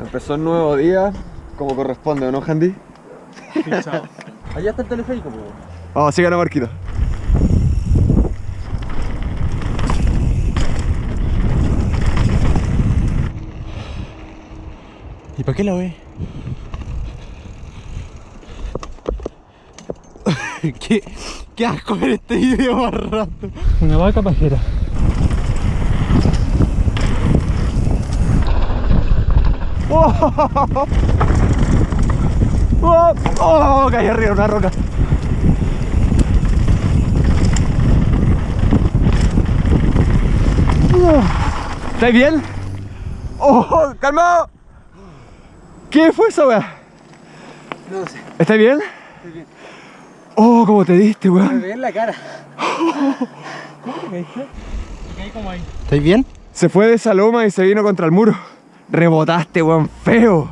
Empezó un nuevo día, como corresponde, ¿no, Handy? Allá está el teleférico, po. Vamos, sigan a Marquito. ¿Y para qué la ve? ¿Qué, ¿Qué asco ver este video más rato? Una vaca pajera. ¡Oh! ¡Oh! Caí arriba una roca. ¿Estáis bien? ¡Oh! ¡Calmado! ¿Qué fue eso, weá? No sé, ¿Estás bien? estoy bien. ¡Oh! ¿Cómo te diste, Me weón? ve en la cara. ¿Cómo te caíste? Me caí como ahí. ¿Estáis bien? Se fue de esa loma y se vino contra el muro. Rebotaste, weón, feo.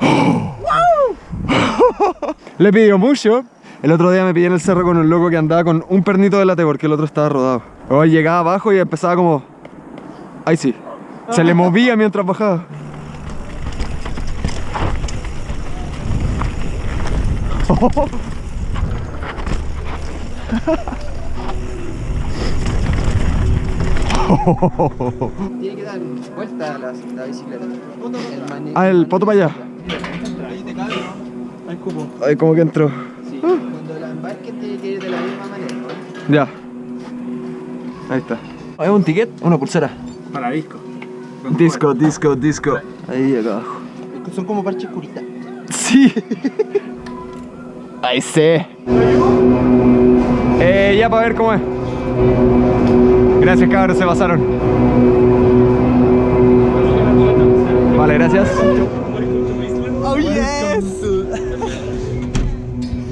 Le pidió mucho. El otro día me pillé en el cerro con un loco que andaba con un pernito de late porque el otro estaba rodado. Llegaba abajo y empezaba como... Ahí sí. Se le movía mientras bajaba. Tiene que dar vuelta a la, la bicicleta. El Ah, el poto para allá. Ahí te cae, ¿no? Hay cupo. Ay, como que entró. Sí, cuando la embarques tiene que ir de la misma manera. ¿no? Ya. Ahí está. ¿Es un ticket? Una pulsera. Para disco. Disco, disco, disco. Ahí acá abajo. Son como parches curitas. Sí. Ahí sé. Eh, ya para ver cómo es. Gracias cabros, se pasaron. Vale, gracias. ¡Oh, yes!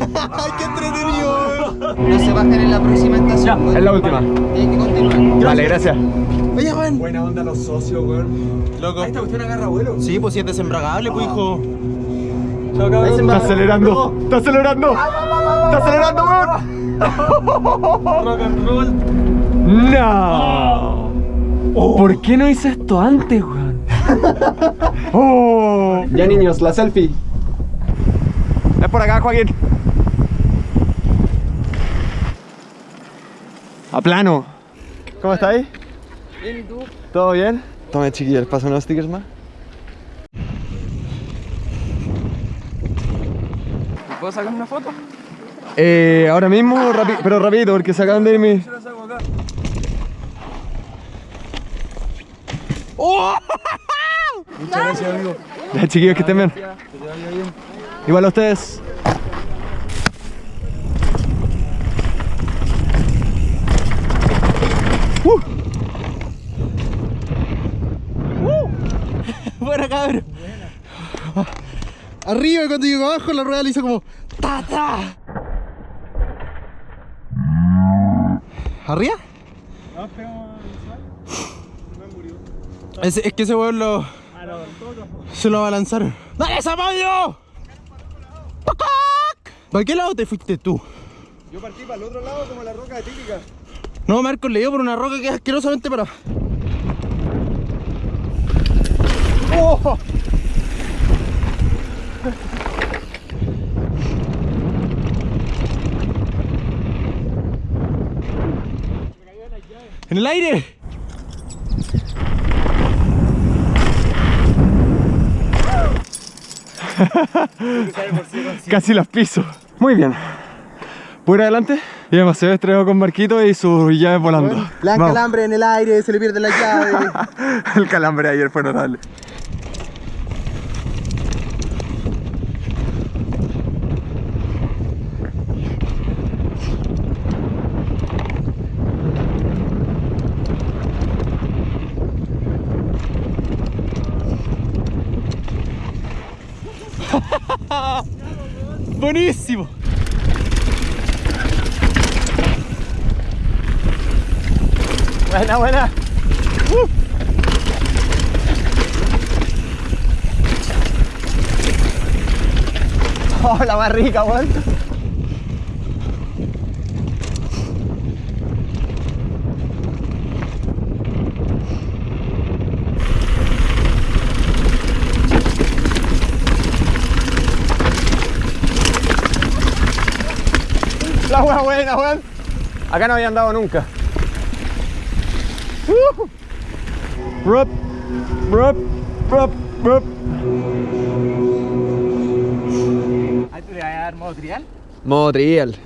¡Ay, qué entretenido! No se bajan en la próxima estación. pues. Es la última. Tienen que continuar. Vale, gracias. Oye, Juan. Buena onda los socios, weón. Loco. Esta cuestión agarra vuelo. Sí, pues si es desembragable, pues hijo. Está acelerando. Está acelerando. Está acelerando, weón. Rock and roll. No. ¿Por qué no hice esto antes, weón? Oh. Ya niños, la selfie. Es por acá, Joaquín. A plano. ¿Cómo estáis? Bien, ¿y tú? ¿Todo bien? Tome chiquillos, ¿pasa unos stickers más? ¿Puedo sacar una foto? Eh, ahora mismo, pero rapidito, porque se acaban de ir mis... Muchas gracias, amigo. Ya, chiquillos, que estén bien. Igual a ustedes. Buena, cabrón. Arriba, y cuando llegó abajo, la rueda le hizo como ta ta. ¿Arriba? Es, es que ese weón lo. Se lo abalanzaron. ¡Dale, Zapallo! ¿Para qué lado te fuiste tú? Yo partí para el otro lado como la roca de típica. No, Marcos le dio por una roca que es asquerosamente para. ¡Oh! ¡En el aire! Casi las piso. Muy bien. ¿Puedo ir adelante? Y además se ve estrellado con Marquito y sus llaves volando. Dan Vamos. calambre en el aire, se le pierde la llave. El calambre ayer fue notable. ¡Buenísimo! Buena, buena. Oh, la más rica, weón. Buena, weón. Acá no había andado nunca. Uh. Rup, rup, rup, rup. ¿Ahí te le vas a dar modo trial? Modo trial.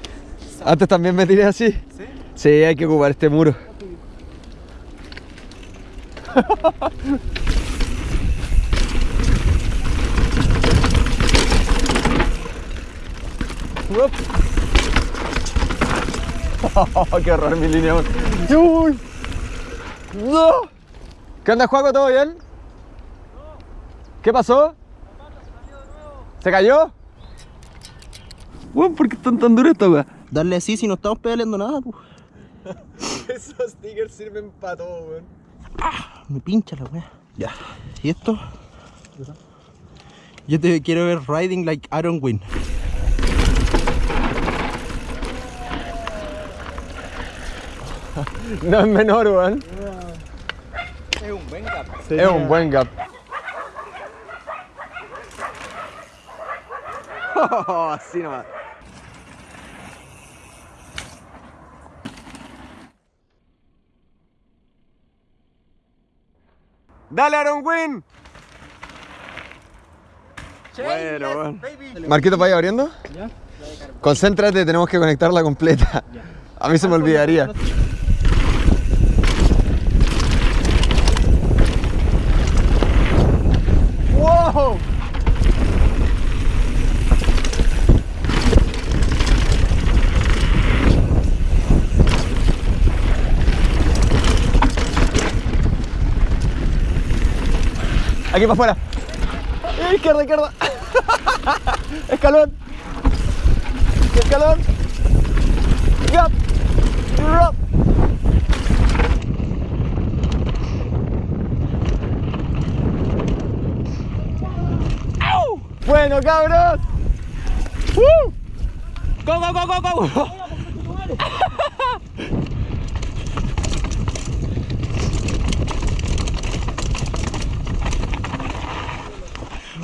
Antes también me tiré así. ¿Sí? Sí, hay que ocupar este muro. Uop. ¡Qué horror mi línea! ¡Uy! ¡No! ¿Qué onda, Juaco? ¿Todo bien? ¿Qué pasó? ¿Se cayó? Weón, ¿por qué están tan duras estas weas? Darle así si no estamos pedaleando nada, pues. Esos stickers sirven para todo, weón. Me pincha la wea. Ya. ¿Y esto? Yo te quiero ver riding like Aaron Wynn. No es menor, weón. Es un buen gap. Es un buen gap. Así nomás. ¡Dale, Aaron Wynn! Bueno, bueno. Marquito, ¿vaya abriendo? Ya. Concéntrate, tenemos que conectarla completa. A mí se me olvidaría. ¡Wow! Aquí para afuera. Izquierda, izquierda. Escalón. Escalón. Gap. Drop. ¡Au! Bueno, cabros. ¡Uh! ¡Go, go, go, go, go!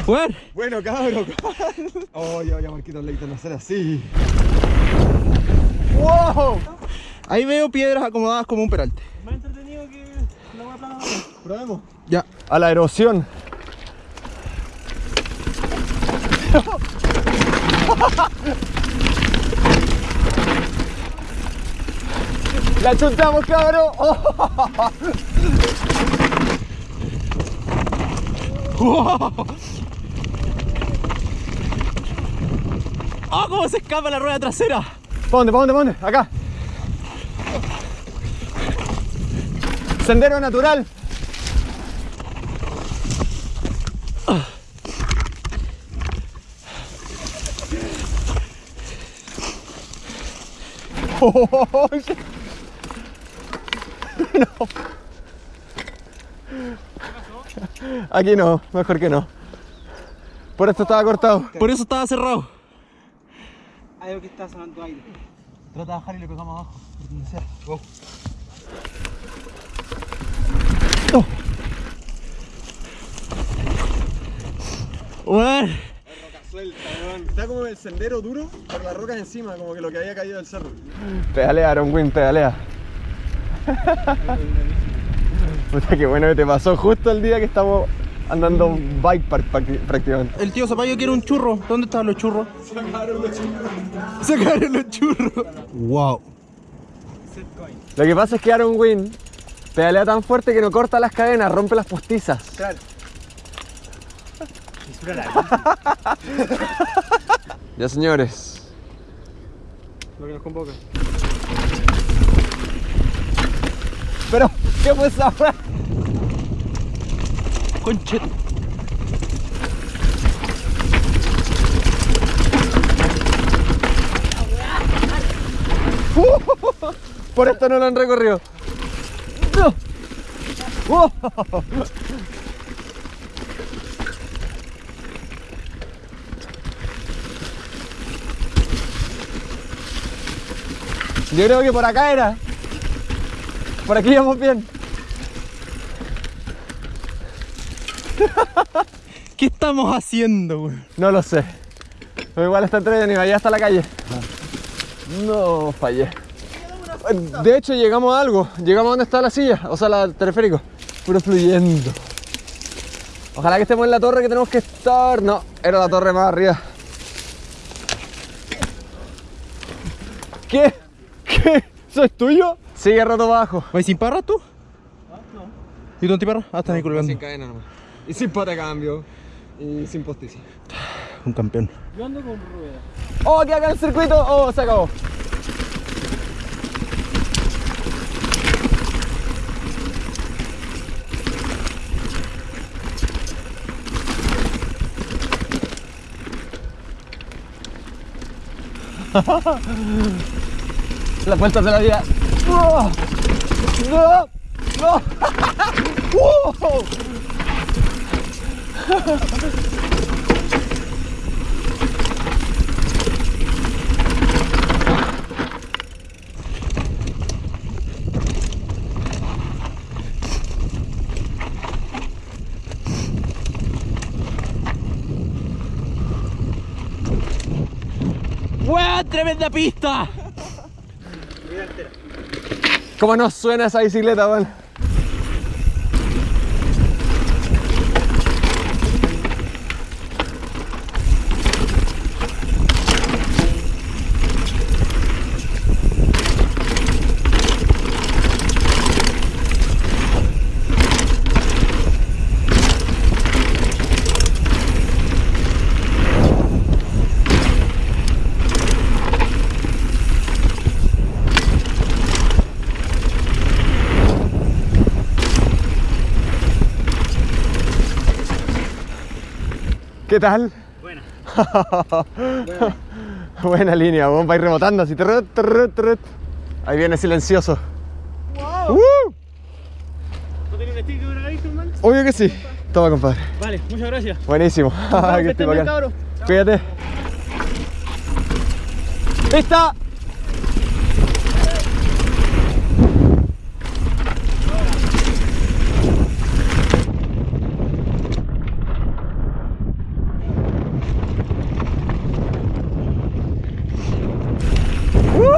Bueno. Bueno, cabros. Oh, ya, ya, Marquito, Leito, no hacer así. ¡Wow! Ahí veo piedras acomodadas como un peralte. Más entretenido que la hueá plana. Probemos. Ya. A la erosión. La chuntamos, cabrón. ¡Oh, cómo se escapa la rueda trasera! ¿Para dónde? ¿Para dónde? ¿Para dónde? Acá. Sendero natural. Oh. No. Aquí no, mejor que no. Por esto estaba cortado. Por eso estaba cerrado. Hay algo que está sonando aire. Trata de bajar y le pegamos abajo. Por donde sea. Go. Bueno. Está como el sendero duro por las rocas encima, como que lo que había caído del cerro. Pedalea, Aaron Wynn, pedalea. Puta, qué bueno que te pasó justo el día que estamos andando un bike park prácticamente. El tío Zapallo quiere un churro. ¿Dónde estaban los churros? Sacaron los chicos. Sacaron los churros. Wow. Lo que pasa es que Aaron Wynn pedalea tan fuerte que no corta las cadenas, rompe las postizas. Claro. Ya señores, Lo que nos convoca. pero ¿qué fue esa Conche. Por esto no lo han recorrido. Yo creo que por acá era. Por aquí íbamos bien. ¿Qué estamos haciendo, güey? No lo sé. Pero igual está entretenido, allá está la calle. No, fallé. De hecho, llegamos a algo. Llegamos a donde está la silla, o sea, la el teleférico. Puro fluyendo. Ojalá que estemos en la torre que tenemos que estar. No, era la torre más arriba. ¿Qué? ¿Qué? ¿Eso es tuyo? Sigue rato abajo. ¿Vais sin parra tú? no. ¿Y tú antiparra? Ah, estás ahí colgando. Sin cadena nomás. Y sin pata de cambio. Y sin postiza. Un campeón. Yo ando con ruedas. ¡Oh, que acá el circuito! ¡Oh, se acabó! Las vueltas de la vida. ¡No! ¡No! ¡No! ¡Weón! ¡Tremenda pista! ¿Cómo nos suena esa bicicleta, weón? ¿Qué tal? Buena. Buena línea, vos vais rebotando así. trut, trut, trut. Ahí viene silencioso. ¡Wow! ¡Uh! ¿No tenía un vista, man? Obvio que sí. Toma, compadre. Vale, muchas gracias. Buenísimo. Que que esté estén bien, bacán. cabros. Cuídate. ¡Lista!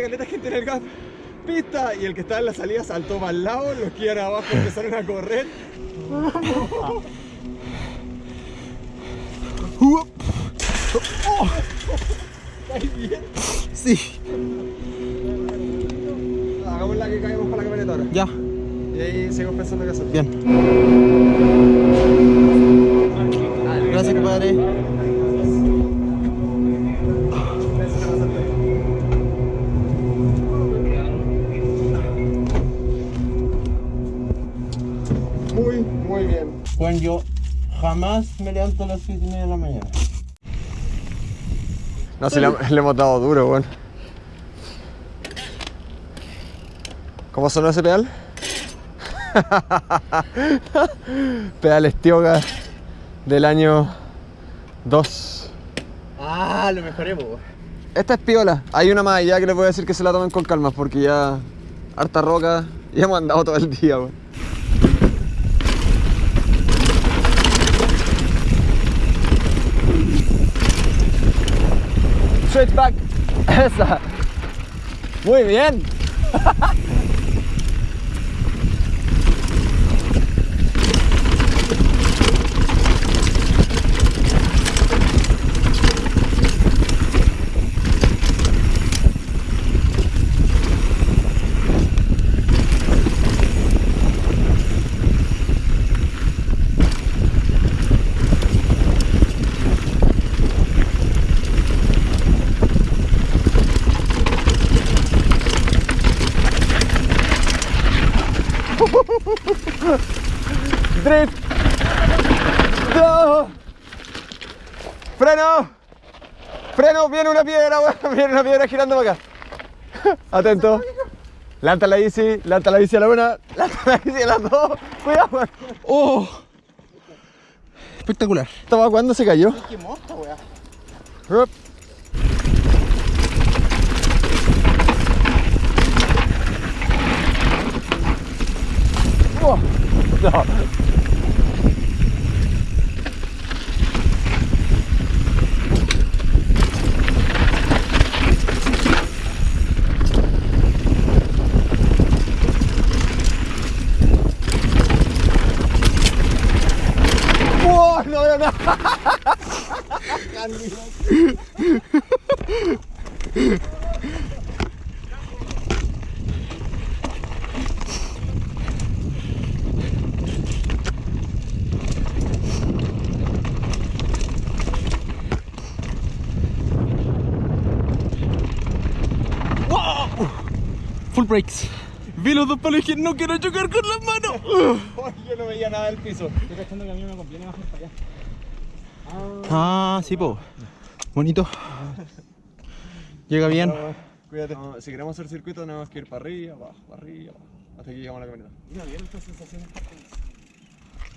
había caleta gente en el gas pista y el que estaba en la salida saltó para el lado, los que iban abajo empezaron a correr. Sí. Hagamos la que caemos para la camioneta ahora. Ya. Y ahí seguimos pensando qué hacer. Bien. Me levanto a las 7 y media de la mañana. No, si le, le hemos dado duro, weón. ¿Cómo sonó ese pedal? pedal Estioga del año 2. Ah, lo mejoré, po. Esta es piola. Hay una más allá que les voy a decir que se la tomen con calma porque ya harta roca y hemos andado todo el día, weón. Straight back. Esa. Muy bien. Drift. No. Freno. Freno, viene una piedra, weón. Viene una piedra girando para acá. Atento. Lanta la bici, lanta la bici a la una, lanta la bici a las dos. Cuidado, weón. ¡Oh! Espectacular. ¿Estaba cuándo se cayó? ¡Qué monta, weá! Rup. Oh, no. Oh, no, no, no. Full brakes. Vi los dos palos y dije, no quiero chocar con las manos. Yo no veía nada del piso. Estoy pensando que a mí me conviene bajar para allá. Ah, sí, po. Bonito. Llega bien. Cuídate. si queremos hacer circuito tenemos que ir para arriba, abajo, para arriba, abajo. Hasta que llegamos a la camioneta. Mira bien esta sensación.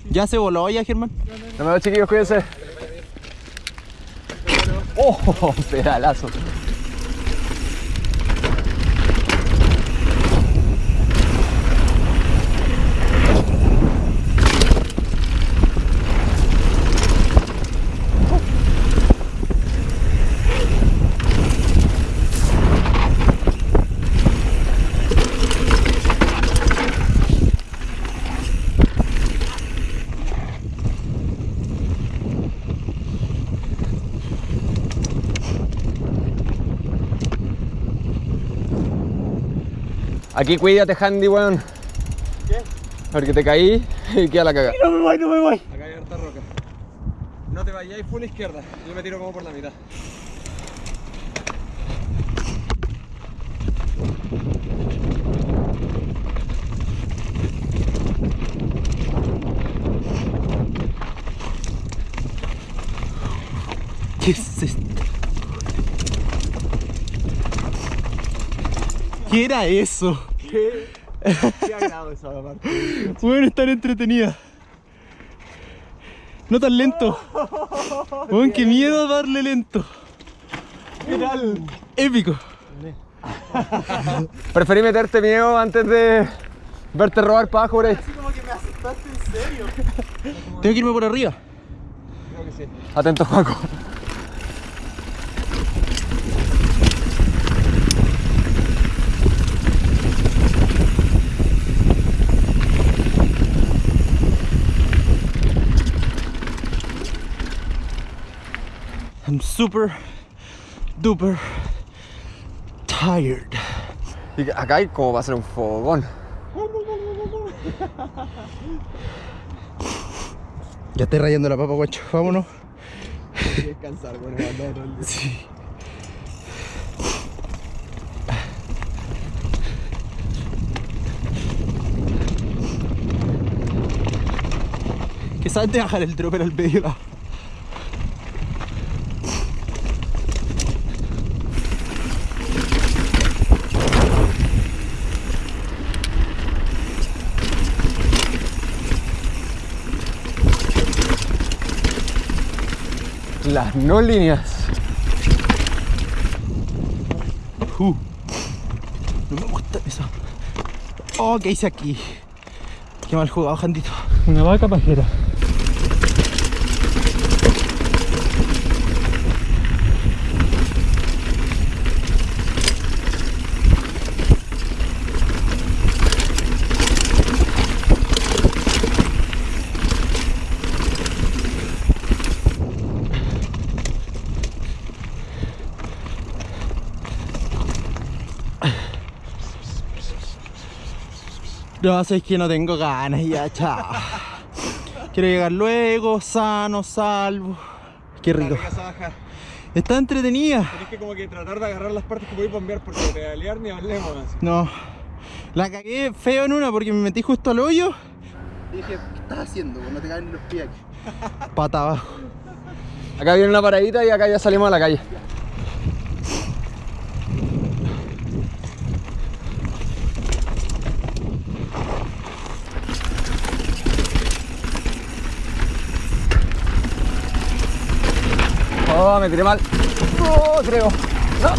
¿Ya se voló ya, Germán? No me veo chiquillos, cuídense. Oh, pedalazo. Aquí cuídate, Handy, weón. ¿Qué? Porque te caí y queda la cagada. No me voy, no me voy. Acá hay harta roca. No te vayáis full izquierda. Yo me tiro como por la mitad. ¿Qué es esto? ¿Qué era eso? ¿Qué? Qué agrado esa parte. Bueno, estar entretenida. No tan lento. Weón, qué miedo darle lento. ¿Qué tal? Épico. Preferí meterte miedo antes de verte robar para abajo por ahí. como que me asustaste en serio. Tengo que irme por arriba. Creo que sí. Atento, Juaco. I'm super duper tired. Y acá hay como va a ser un fogón. Ya estoy rayando la papa, guacho. Vámonos. descansar, bueno, Sí. Que sabes de bajar el dropper al medio no líneas. Uh. No me gusta eso. Oh, ¿qué hice aquí? Qué mal jugado, Jandito. Una vaca pajera. No, es que no tengo ganas ya, chao. Quiero llegar luego, sano, salvo. Qué rico. Está entretenida. Tienes que como que tratar de agarrar las partes que podéis bombear porque pedalear ni hablemos así. No. La cagué feo en una porque me metí justo al hoyo. Dije, ¿qué estás haciendo? No te caen los pies aquí. Pata abajo. Acá viene una paradita y acá ya salimos a la calle. Oh, me tiré mal. Oh, creo. No.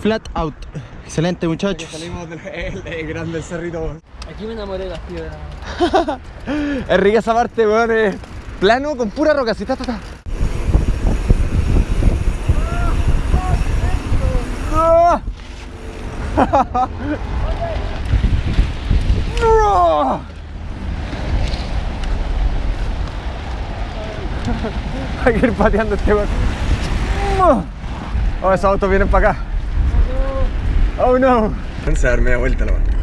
Flat out. Excelente, muchachos. Salimos del el, grande cerrito. Aquí me enamoré de las piedras. Es rica esa parte, weón. Es plano con pura roca. Ta, ta. ¡Ah! ¡No! Hay que ir pateando este weón. Oh, esos autos vienen para acá. Oh no. Se va a dar media vuelta la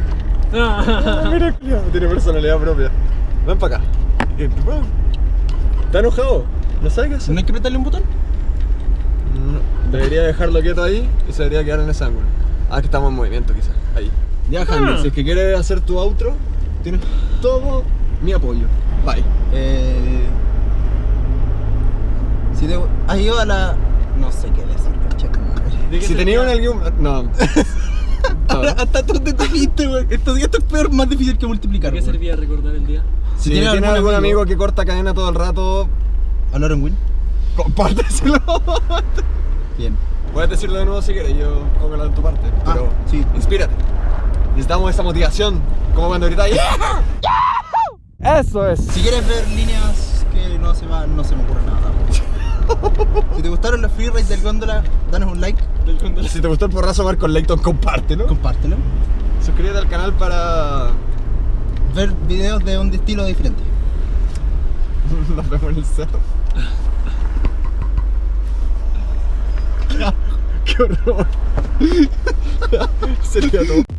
Mira, culiao, tiene personalidad propia. Ven para acá. Eh. ¿Está enojado? ¿No sabe qué hacer? ¿No hay que apretarle un botón? No, Debería dejarlo quieto ahí y se debería quedar en ese ángulo. Ah, que estamos en movimiento quizás. Ahí. Ya, Handy, si es que quieres hacer tu outro, tienes todo mi apoyo. Bye. Eh, si te has ido a la. No sé qué decir. Si tenías algún... No. Ahora, Hasta tú te comiste, güey. Esto, esto es peor, más difícil que multiplicar. ¿Qué servía recordar el día? Si, tienes tienes algún algún amigo, amigo que corta cadena todo el rato, ¿A Lauren Win? compárteselo. Bien. Puedes decirlo de nuevo si quieres, yo pongo la de tu parte. Ah, Pero sí. inspírate. Necesitamos esa motivación. Como cuando gritas Eso es. Si quieres ver líneas que no se, va, no se me ocurre nada. Si te gustaron los free rides del góndola, danos un like, Si te gustó el porrazo Marco Layton, compártelo. compártelo. Suscríbete al canal para. Ver videos de un estilo diferente. Nos vemos en el cerro. ¡Qué horror! Sería todo.